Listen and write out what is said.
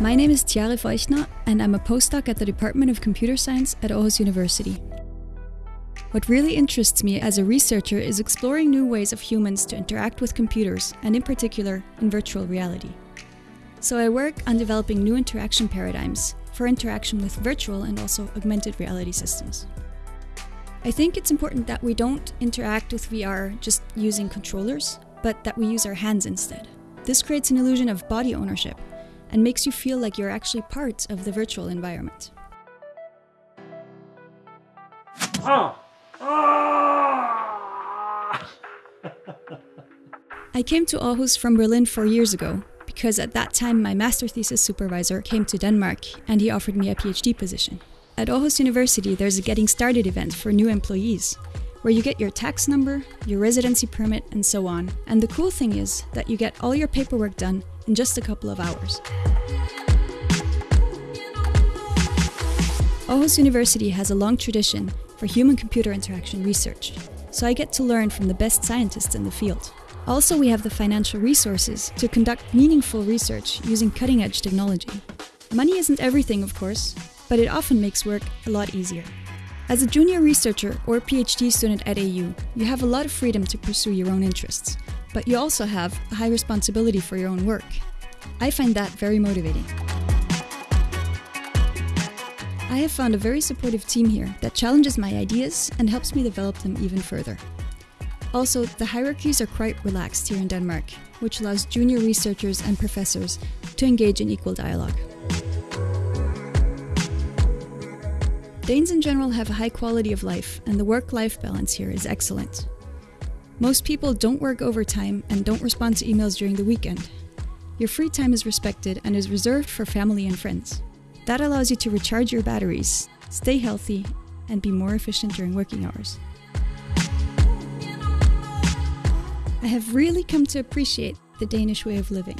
My name is Tiare Feuchtner, and I'm a postdoc at the Department of Computer Science at Aarhus University. What really interests me as a researcher is exploring new ways of humans to interact with computers, and in particular, in virtual reality. So I work on developing new interaction paradigms for interaction with virtual and also augmented reality systems. I think it's important that we don't interact with VR just using controllers, but that we use our hands instead. This creates an illusion of body ownership and makes you feel like you're actually part of the virtual environment. Ah. I came to Aarhus from Berlin four years ago because at that time my master thesis supervisor came to Denmark and he offered me a PhD position. At Aarhus University, there's a Getting Started event for new employees, where you get your tax number, your residency permit, and so on. And the cool thing is that you get all your paperwork done in just a couple of hours. Aarhus University has a long tradition for human-computer interaction research, so I get to learn from the best scientists in the field. Also, we have the financial resources to conduct meaningful research using cutting-edge technology. Money isn't everything, of course, but it often makes work a lot easier. As a junior researcher or PhD student at AU, you have a lot of freedom to pursue your own interests, but you also have a high responsibility for your own work. I find that very motivating. I have found a very supportive team here that challenges my ideas and helps me develop them even further. Also, the hierarchies are quite relaxed here in Denmark, which allows junior researchers and professors to engage in equal dialogue. Danes in general have a high quality of life, and the work-life balance here is excellent. Most people don't work overtime and don't respond to emails during the weekend. Your free time is respected and is reserved for family and friends. That allows you to recharge your batteries, stay healthy, and be more efficient during working hours. I have really come to appreciate the Danish way of living.